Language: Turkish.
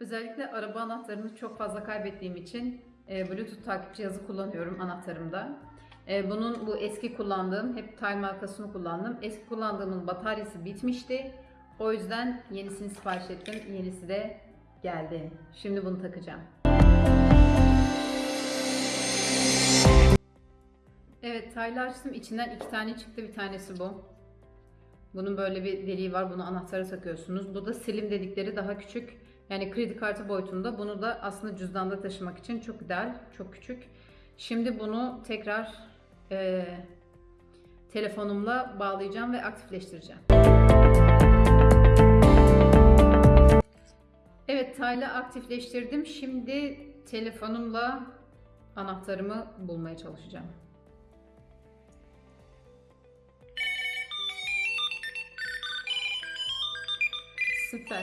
Özellikle araba anahtarını çok fazla kaybettiğim için e, Bluetooth takip cihazı kullanıyorum anahtarımda. E, bunun bu eski kullandığım, hep Time markasını kullandım. Eski kullandığımın bataryası bitmişti. O yüzden yenisini sipariş ettim. Yenisi de geldi. Şimdi bunu takacağım. Evet, taylı açtım. İçinden iki tane çıktı. Bir tanesi bu. Bunun böyle bir deliği var. Bunu anahtara takıyorsunuz. Bu da silim dedikleri daha küçük. Yani kredi kartı boyutunda. Bunu da aslında cüzdanda taşımak için çok ideal. Çok küçük. Şimdi bunu tekrar e, telefonumla bağlayacağım ve aktifleştireceğim. Evet, tayla aktifleştirdim. Şimdi telefonumla anahtarımı bulmaya çalışacağım. Süper.